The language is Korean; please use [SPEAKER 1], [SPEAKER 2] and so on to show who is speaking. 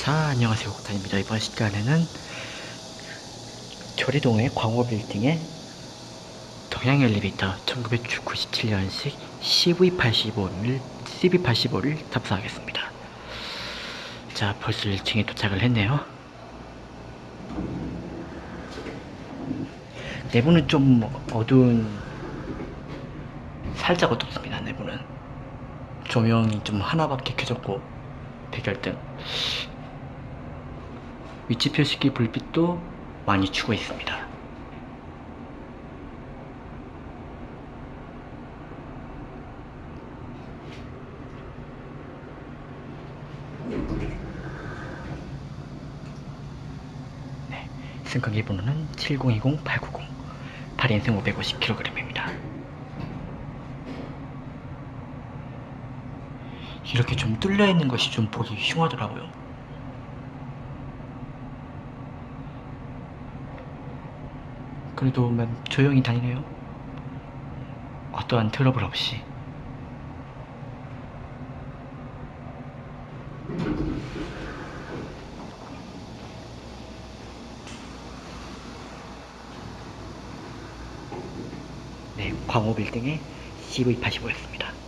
[SPEAKER 1] 자 안녕하세요. 옥탄입니다. 이번 시간에는 조리동의 광호빌딩의 동양 엘리베이터 1997년식 CV85를 CV85를 탑승하겠습니다. 자 벌써 1층에 도착을 했네요. 내부는 좀 어두운 살짝 어둡습니다 내부는. 조명이 좀 하나밖에 켜졌고 백열등 위치 표시기 불빛도 많이 추고 있습니다. 네, 승강기 번호는 7020-890 8인승 550kg입니다. 이렇게 좀 뚫려 있는 것이 좀 보기 흉하더라고요. 그래도 맨 조용히 다니네요. 어떠한 트러블 없이. 네, 광호 빌딩의 CV85였습니다.